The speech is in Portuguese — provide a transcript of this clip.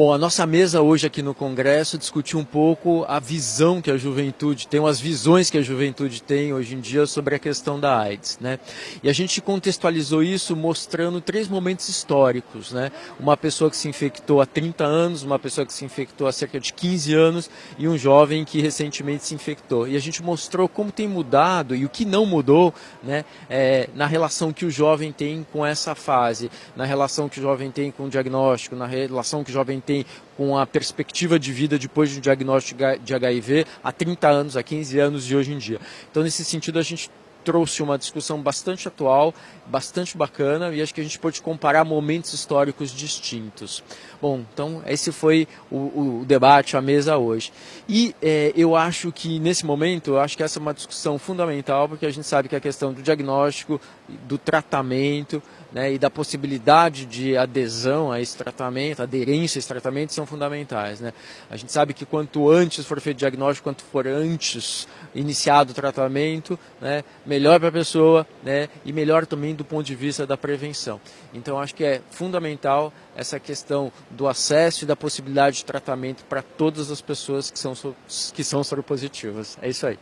Bom, a nossa mesa hoje aqui no Congresso discutiu um pouco a visão que a juventude tem, as visões que a juventude tem hoje em dia sobre a questão da AIDS. Né? E a gente contextualizou isso mostrando três momentos históricos. Né? Uma pessoa que se infectou há 30 anos, uma pessoa que se infectou há cerca de 15 anos e um jovem que recentemente se infectou. E a gente mostrou como tem mudado e o que não mudou né, é, na relação que o jovem tem com essa fase, na relação que o jovem tem com o diagnóstico, na relação que o jovem tem tem com a perspectiva de vida depois de um diagnóstico de HIV há 30 anos, há 15 anos e hoje em dia. Então, nesse sentido, a gente trouxe uma discussão bastante atual, bastante bacana e acho que a gente pode comparar momentos históricos distintos. Bom, então esse foi o, o debate, a mesa hoje. E é, eu acho que nesse momento, eu acho que essa é uma discussão fundamental porque a gente sabe que a questão do diagnóstico, do tratamento né, e da possibilidade de adesão a esse tratamento, aderência a esse tratamento são fundamentais. Né? A gente sabe que quanto antes for feito o diagnóstico, quanto for antes iniciado o tratamento, né, melhor para a pessoa né, e melhor também do ponto de vista da prevenção. Então acho que é fundamental essa questão do acesso e da possibilidade de tratamento para todas as pessoas que são, que são soropositivas. É isso aí.